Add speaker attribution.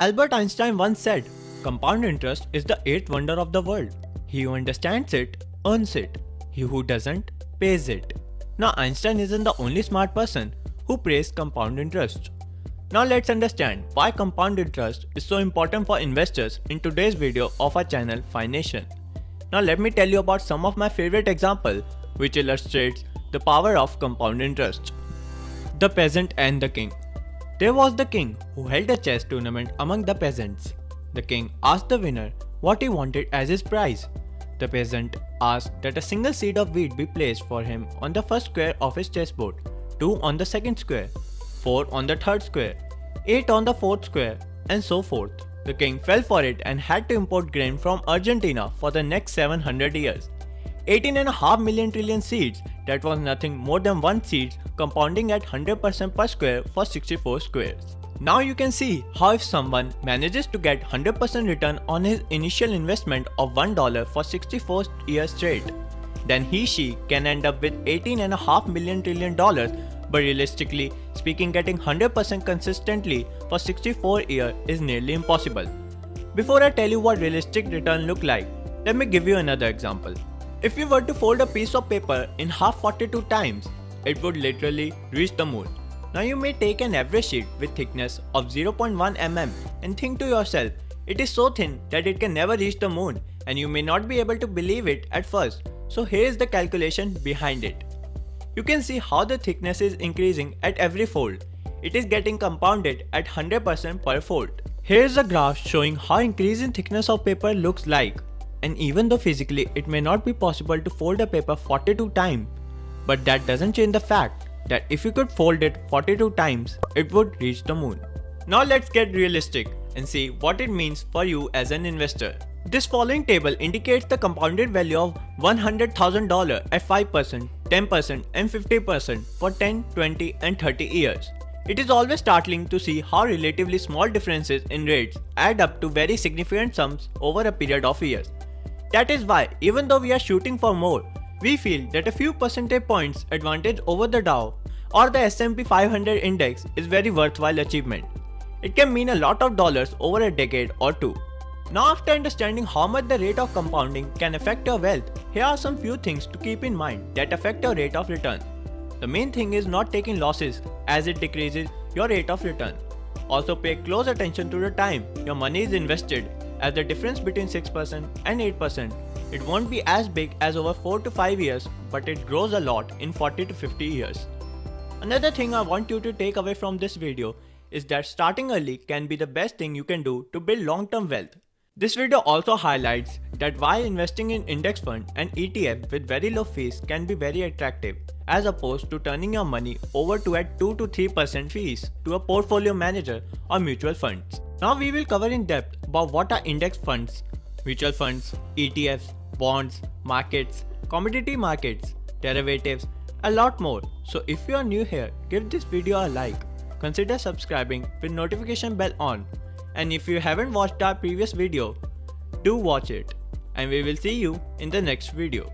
Speaker 1: Albert Einstein once said, compound interest is the eighth wonder of the world. He who understands it, earns it. He who doesn't, pays it. Now Einstein isn't the only smart person who praised compound interest. Now let's understand why compound interest is so important for investors in today's video of our channel Fination. Now let me tell you about some of my favorite example which illustrates the power of compound interest. The peasant and the king. There was the king who held a chess tournament among the peasants. The king asked the winner what he wanted as his prize. The peasant asked that a single seed of wheat be placed for him on the first square of his chessboard, 2 on the second square, 4 on the third square, 8 on the fourth square, and so forth. The king fell for it and had to import grain from Argentina for the next 700 years. 18.5 million trillion seeds, that was nothing more than one seed compounding at 100% per square for 64 squares. Now you can see how if someone manages to get 100% return on his initial investment of $1 for 64 years straight, then he she can end up with 18.5 million trillion dollars but realistically speaking getting 100% consistently for 64 years is nearly impossible. Before I tell you what realistic return look like, let me give you another example. If you were to fold a piece of paper in half 42 times, it would literally reach the moon. Now you may take an average sheet with thickness of 0.1 mm and think to yourself, it is so thin that it can never reach the moon and you may not be able to believe it at first. So here is the calculation behind it. You can see how the thickness is increasing at every fold. It is getting compounded at 100% per fold. Here is a graph showing how increase in thickness of paper looks like. And even though physically it may not be possible to fold a paper 42 times, but that doesn't change the fact that if you could fold it 42 times, it would reach the moon. Now let's get realistic and see what it means for you as an investor. This following table indicates the compounded value of $100,000 at 5%, 10% and 50% for 10, 20 and 30 years. It is always startling to see how relatively small differences in rates add up to very significant sums over a period of years. That is why even though we are shooting for more, we feel that a few percentage points advantage over the Dow or the S&P 500 index is very worthwhile achievement. It can mean a lot of dollars over a decade or two. Now after understanding how much the rate of compounding can affect your wealth, here are some few things to keep in mind that affect your rate of return. The main thing is not taking losses as it decreases your rate of return. Also pay close attention to the time your money is invested as the difference between 6% and 8%. It won't be as big as over 4 to 5 years but it grows a lot in 40 to 50 years. Another thing I want you to take away from this video is that starting early can be the best thing you can do to build long-term wealth. This video also highlights that why investing in index fund and ETF with very low fees can be very attractive as opposed to turning your money over to at 2 to 3% fees to a portfolio manager or mutual funds. Now we will cover in depth about what are index funds, mutual funds, ETFs, bonds, markets, commodity markets, derivatives, a lot more. So if you are new here, give this video a like, consider subscribing with notification bell on and if you haven't watched our previous video, do watch it and we will see you in the next video.